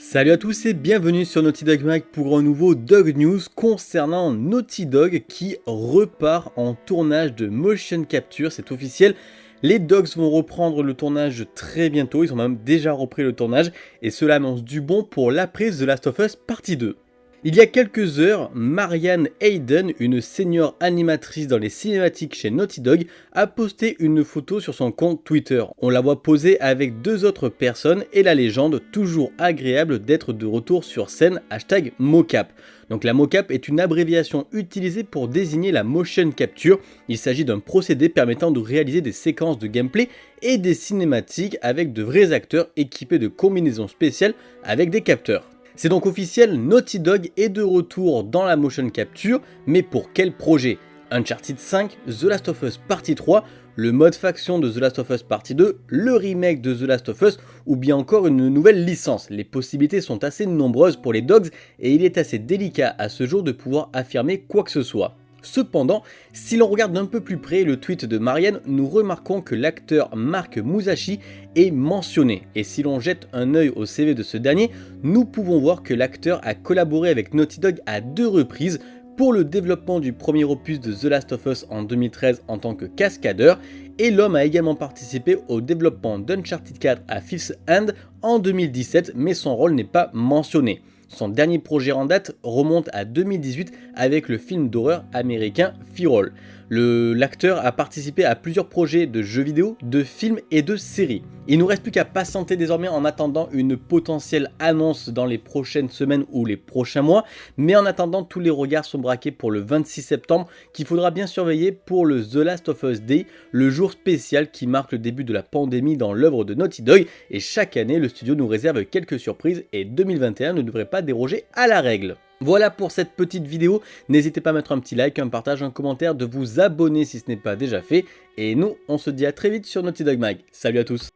Salut à tous et bienvenue sur Naughty Dog Mag pour un nouveau Dog News concernant Naughty Dog qui repart en tournage de motion capture, c'est officiel. Les Dogs vont reprendre le tournage très bientôt, ils ont même déjà repris le tournage et cela annonce du bon pour l'après The Last of Us partie 2. Il y a quelques heures, Marianne Hayden, une senior animatrice dans les cinématiques chez Naughty Dog, a posté une photo sur son compte Twitter. On la voit poser avec deux autres personnes et la légende toujours agréable d'être de retour sur scène hashtag mocap. Donc la mocap est une abréviation utilisée pour désigner la motion capture. Il s'agit d'un procédé permettant de réaliser des séquences de gameplay et des cinématiques avec de vrais acteurs équipés de combinaisons spéciales avec des capteurs. C'est donc officiel, Naughty Dog est de retour dans la motion capture, mais pour quel projet? Uncharted 5, The Last of Us Partie 3, le mode faction de The Last of Us Partie 2, le remake de The Last of Us ou bien encore une nouvelle licence? Les possibilités sont assez nombreuses pour les Dogs et il est assez délicat à ce jour de pouvoir affirmer quoi que ce soit. Cependant, si l'on regarde d'un peu plus près le tweet de Marianne, nous remarquons que l'acteur Mark Musashi est mentionné. Et si l'on jette un œil au CV de ce dernier, nous pouvons voir que l'acteur a collaboré avec Naughty Dog à deux reprises pour le développement du premier opus de The Last of Us en 2013 en tant que cascadeur, et l'homme a également participé au développement d'Uncharted 4 à Fifth End en 2017, mais son rôle n'est pas mentionné. Son dernier projet en date remonte à 2018 avec le film d'horreur américain Feral. L'acteur a participé à plusieurs projets de jeux vidéo, de films et de séries. Il nous reste plus qu'à patienter désormais en attendant une potentielle annonce dans les prochaines semaines ou les prochains mois, mais en attendant tous les regards sont braqués pour le 26 septembre qu'il faudra bien surveiller pour le The Last of Us Day, le jour spécial qui marque le début de la pandémie dans l'œuvre de Naughty Dog et chaque année le studio nous réserve quelques surprises et 2021 ne devrait pas déroger à la règle. Voilà pour cette petite vidéo, n'hésitez pas à mettre un petit like, un partage, un commentaire, de vous abonner si ce n'est pas déjà fait, et nous on se dit à très vite sur Naughty Dog Mag. Salut à tous